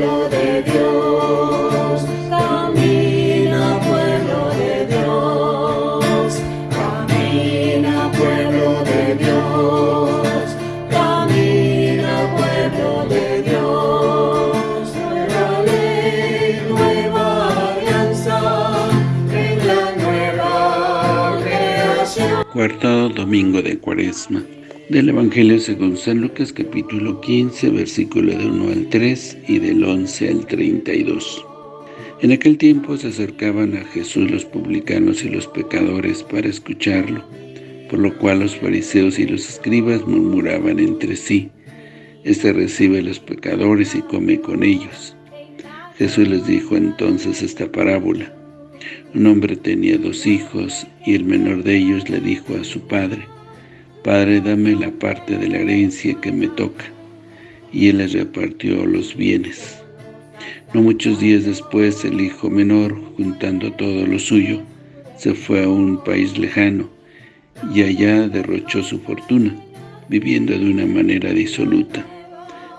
pueblo de Dios, camina pueblo de Dios, camina pueblo de Dios, camina pueblo de Dios, nueva ley, nueva alianza, en la nueva creación. Cuarto domingo de Cuaresma del Evangelio según San Lucas capítulo 15 versículo de 1 al 3 y del 11 al 32. En aquel tiempo se acercaban a Jesús los publicanos y los pecadores para escucharlo, por lo cual los fariseos y los escribas murmuraban entre sí, Este recibe a los pecadores y come con ellos. Jesús les dijo entonces esta parábola. Un hombre tenía dos hijos, y el menor de ellos le dijo a su padre, Padre, dame la parte de la herencia que me toca. Y él les repartió los bienes. No muchos días después, el hijo menor, juntando todo lo suyo, se fue a un país lejano, y allá derrochó su fortuna, viviendo de una manera disoluta.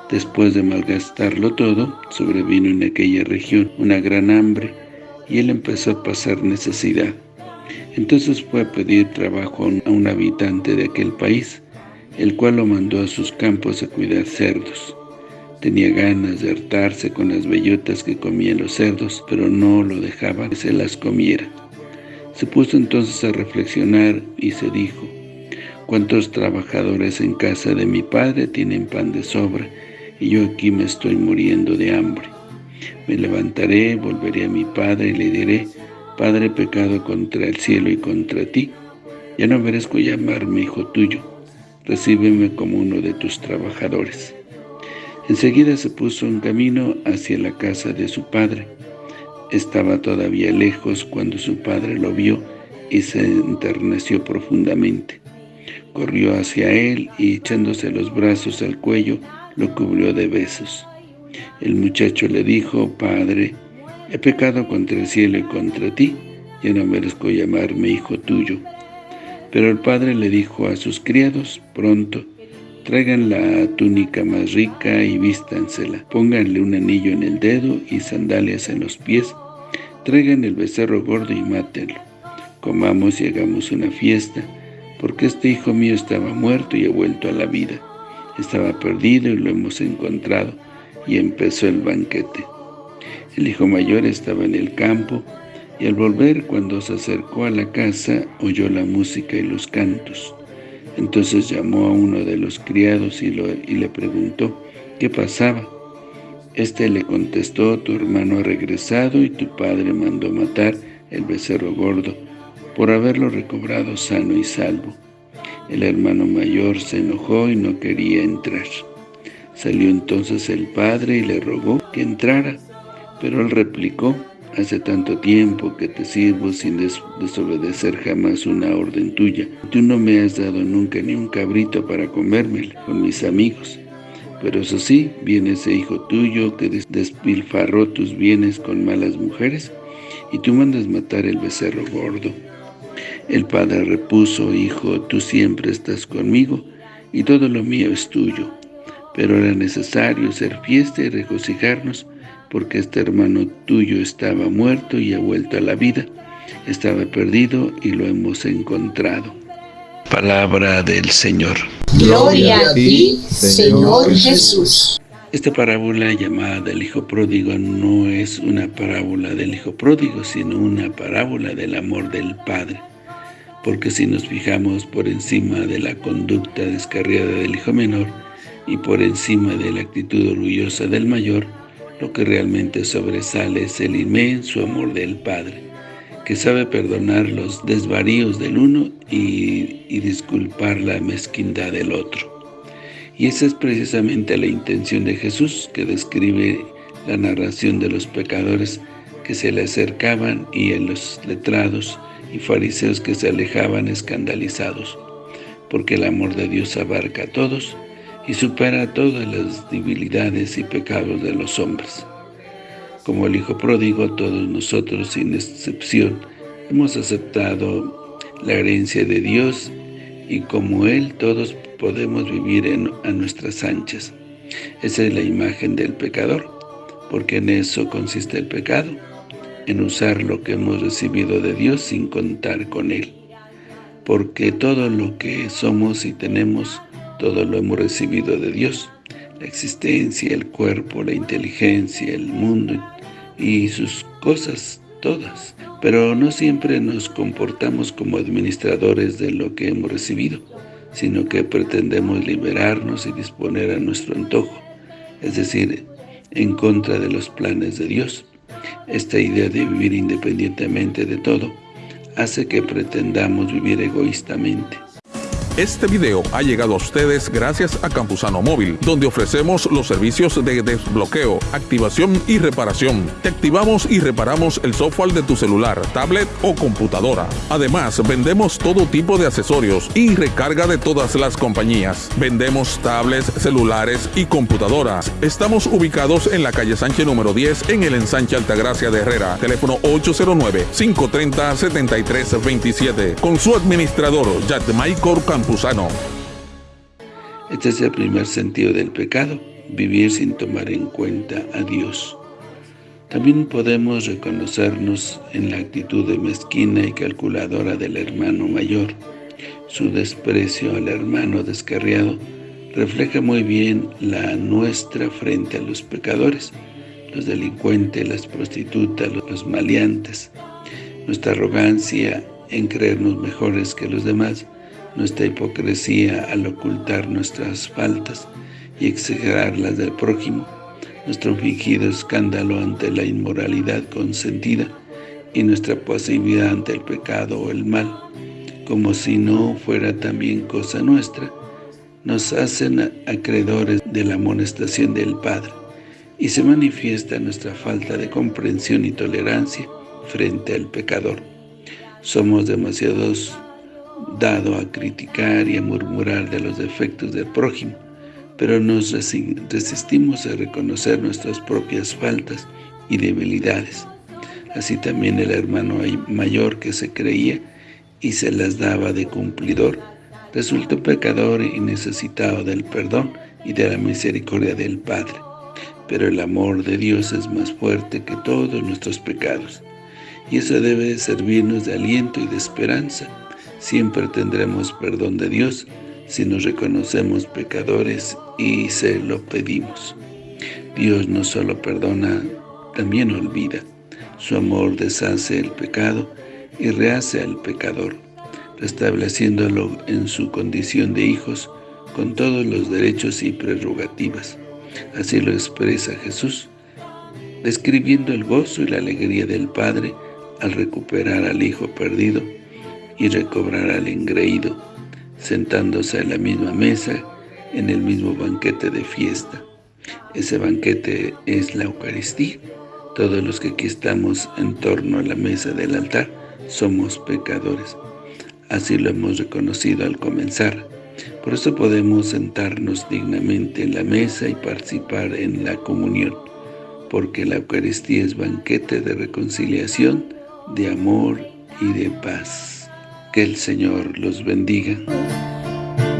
Después de malgastarlo todo, sobrevino en aquella región una gran hambre, y él empezó a pasar necesidad. Entonces fue a pedir trabajo a un habitante de aquel país, el cual lo mandó a sus campos a cuidar cerdos. Tenía ganas de hartarse con las bellotas que comían los cerdos, pero no lo dejaba que se las comiera. Se puso entonces a reflexionar y se dijo, ¿Cuántos trabajadores en casa de mi padre tienen pan de sobra, y yo aquí me estoy muriendo de hambre? Me levantaré, volveré a mi padre y le diré, Padre, pecado contra el cielo y contra ti, ya no merezco llamarme hijo tuyo, recíbeme como uno de tus trabajadores. Enseguida se puso en camino hacia la casa de su padre. Estaba todavía lejos cuando su padre lo vio y se enterneció profundamente. Corrió hacia él y echándose los brazos al cuello, lo cubrió de besos. El muchacho le dijo, Padre, He pecado contra el cielo y contra ti, ya no merezco llamarme hijo tuyo. Pero el padre le dijo a sus criados, pronto, traigan la túnica más rica y vístansela, pónganle un anillo en el dedo y sandalias en los pies, traigan el becerro gordo y mátenlo. Comamos y hagamos una fiesta, porque este hijo mío estaba muerto y ha vuelto a la vida. Estaba perdido y lo hemos encontrado, y empezó el banquete. El hijo mayor estaba en el campo, y al volver, cuando se acercó a la casa, oyó la música y los cantos. Entonces llamó a uno de los criados y, le preguntó qué pasaba. Este le contestó, tu hermano ha regresado y tu padre mandó matar el becerro gordo, por haberlo recobrado sano y salvo. El hermano mayor se enojó y no quería entrar. Salió entonces el padre y le rogó que entrara. Pero él replicó, hace tanto tiempo que te sirvo sin desobedecer jamás una orden tuya. Tú no me has dado nunca ni un cabrito para comérmelo con mis amigos. Pero eso sí, viene ese hijo tuyo que despilfarró tus bienes con malas mujeres, y tú mandas matar el becerro gordo. El padre repuso, Hijo, tú siempre estás conmigo, y todo lo mío es tuyo. Pero era necesario hacer fiesta y regocijarnos, porque este hermano tuyo estaba muerto y ha vuelto a la vida, estaba perdido y lo hemos encontrado. Palabra del Señor. Gloria a ti, Señor Jesús. Esta parábola llamada del Hijo Pródigo no es una parábola del Hijo Pródigo, sino una parábola del amor del Padre. Porque si nos fijamos por encima de la conducta descarriada del Hijo Menor y por encima de la actitud orgullosa del Mayor, lo que realmente sobresale es el inmenso amor del Padre, que sabe perdonar los desvaríos del uno y, disculpar la mezquindad del otro. Y esa es precisamente la intención de Jesús, que describe la narración de los pecadores que se le acercaban y en los letrados y fariseos que se alejaban escandalizados, porque el amor de Dios abarca a todos, y supera todas las debilidades y pecados de los hombres. Como el Hijo Pródigo, todos nosotros, sin excepción, hemos aceptado la herencia de Dios y como Él, todos podemos vivir en, a nuestras anchas. Esa es la imagen del pecador, porque en eso consiste el pecado, en usar lo que hemos recibido de Dios sin contar con Él. Porque todo lo que somos y tenemos, todo lo hemos recibido de Dios. La existencia, el cuerpo, la inteligencia, el mundo y sus cosas todas. Pero no siempre nos comportamos como administradores de lo que hemos recibido, sino que pretendemos liberarnos y disponer a nuestro antojo, es decir, en contra de los planes de Dios. Esta idea de vivir independientemente de todo hace que pretendamos vivir egoístamente. Este video ha llegado a ustedes gracias a Campusano Móvil, donde ofrecemos los servicios de desbloqueo, activación y reparación. Te activamos y reparamos el software de tu celular, tablet o computadora. Además, vendemos todo tipo de accesorios y recarga de todas las compañías. Vendemos tablets, celulares y computadoras. Estamos ubicados en la calle Sánchez número 10 en el ensanche Altagracia de Herrera. Teléfono 809-530-7327. Con su administrador, Yadmaicor Este es el primer sentido del pecado, vivir sin tomar en cuenta a Dios. También podemos reconocernos en la actitud de mezquina y calculadora del hermano mayor. Su desprecio al hermano descarriado refleja muy bien la nuestra frente a los pecadores, los delincuentes, las prostitutas, los maleantes. Nuestra arrogancia en creernos mejores que los demás nuestra hipocresía al ocultar nuestras faltas y exagerar las del prójimo, nuestro fingido escándalo ante la inmoralidad consentida y nuestra pasividad ante el pecado o el mal, como si no fuera también cosa nuestra, nos hacen acreedores de la amonestación del Padre y se manifiesta nuestra falta de comprensión y tolerancia frente al pecador. Somos demasiados dado a criticar y a murmurar de los defectos del prójimo, pero nos resistimos a reconocer nuestras propias faltas y debilidades. Así también el hermano mayor que se creía y se las daba de cumplidor, resultó pecador y necesitado del perdón y de la misericordia del Padre. Pero el amor de Dios es más fuerte que todos nuestros pecados, y eso debe servirnos de aliento y de esperanza, Siempre tendremos perdón de Dios si nos reconocemos pecadores y se lo pedimos. Dios no solo perdona, también olvida. Su amor deshace el pecado y rehace al pecador, restableciéndolo en su condición de hijos con todos los derechos y prerrogativas. Así lo expresa Jesús, describiendo el gozo y la alegría del Padre al recuperar al Hijo perdido y recobrar al engreído, sentándose a la misma mesa en el mismo banquete de fiesta. Ese banquete es la Eucaristía. Todos los que aquí estamos en torno a la mesa del altar somos pecadores. Así lo hemos reconocido al comenzar. Por eso podemos sentarnos dignamente en la mesa y participar en la comunión, porque la Eucaristía es banquete de reconciliación, de amor y de paz. Que el Señor los bendiga.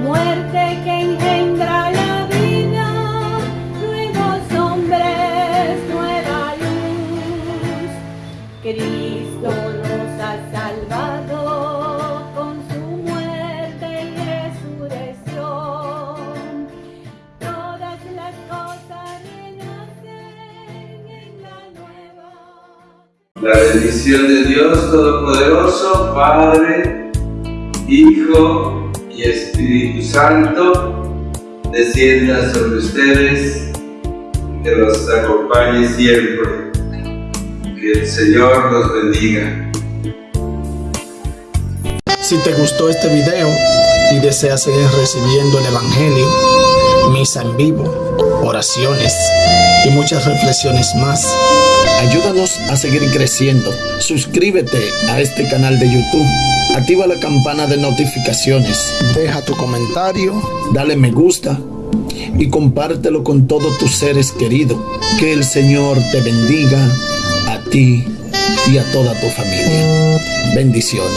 Muerte que engendra la vida, nuevos hombres, nueva luz. Cristo nos ha salvado con su muerte y resurrección. Todas las cosas renacen en la nueva. La bendición de Dios Todopoderoso, Padre, Hijo y Espíritu Santo, descienda sobre ustedes, que los acompañe siempre. Que el Señor los bendiga. Si te gustó este video y deseas seguir recibiendo el Evangelio, misa en vivo, oraciones y muchas reflexiones más, ayúdanos a seguir creciendo. Suscríbete a este canal de YouTube Activa la campana de notificaciones. Deja tu comentario, dale me gusta y compártelo con todos tus seres queridos. Que el Señor te bendiga a ti y a toda tu familia. Bendiciones.